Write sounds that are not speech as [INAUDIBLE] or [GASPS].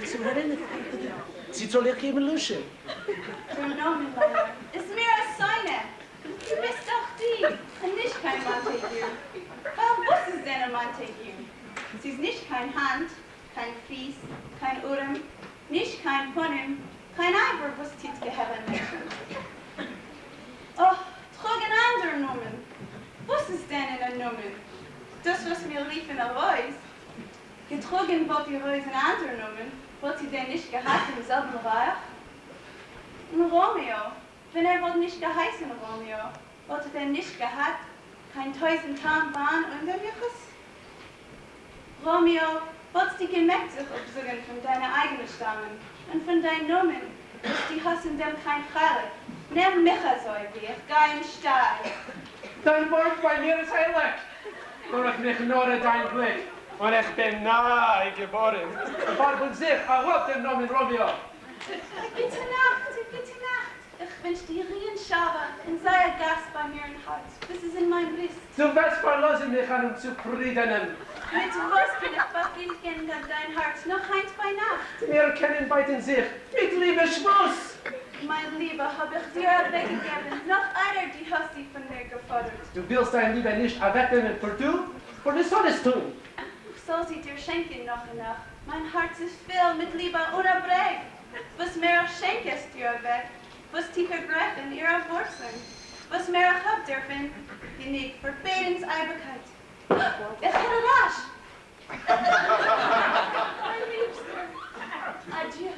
sich zu erinnern. Sie soll ihr geben Name meiner ist mir als seine. Du bist doch die und nicht kein Montague. Warum was ist denn ein Montague? Sie ist nicht kein Hand, kein Fies, kein Urim, nicht kein Punim, kein Eiber, was tit geheben Menschen. Oh, trug ein anderer Nomen. Was ist denn ein Nomen? Das, was mir lief in der Reus. Getrogen wird die anderer Nomen. Wird sie denn nicht gehabt im selben Reich? Und Romeo, wenn er wohl nicht geheißen Romeo, wollte er nicht gehabt, kein tausend Tarnbahn unter Juchus? Romeo, wolltest du gemerkt sich absuchen von deiner eigenen Stammen und von deinen Nomen, dass die hast in dem kein Frage. Nimm mich so wie ich gehe im Stall. Dein Wort bei mir ist heilig. Nur ich mich nur dein Blick. Und ich bin nahe geboren. Warum sich, erhob den Namen Romeo. Gute Nacht, gute Nacht. Ich wünsche dir Rien Schaber und sei ein Gast bei mir im Haus, bis es in mein Brist. Du wirst verlassen mich an um zufriedenen. Mit was bin ich befriedigen an dein Herz noch eins bei Nacht? Wir kennen beiden sich mit Liebe Schmuss. Mein Lieber, habe ich dir weggegeben, noch einer, die hast du von mir gefordert. Du willst dein Liebe nicht erwecken und vertun, und du sollst tun. Soll sie dir schenken noch und noch. Mein Herz ist voll mit Liebe unerbrech. Was mehr schenkest dir weg, was tiefer brechen ihrer Wurzeln. Was mehr hab dürfen, die nicht für Betens Eibigkeit. [GASPS] Ich hätte rasch. [LAUGHS] mein Liebster. Adieu.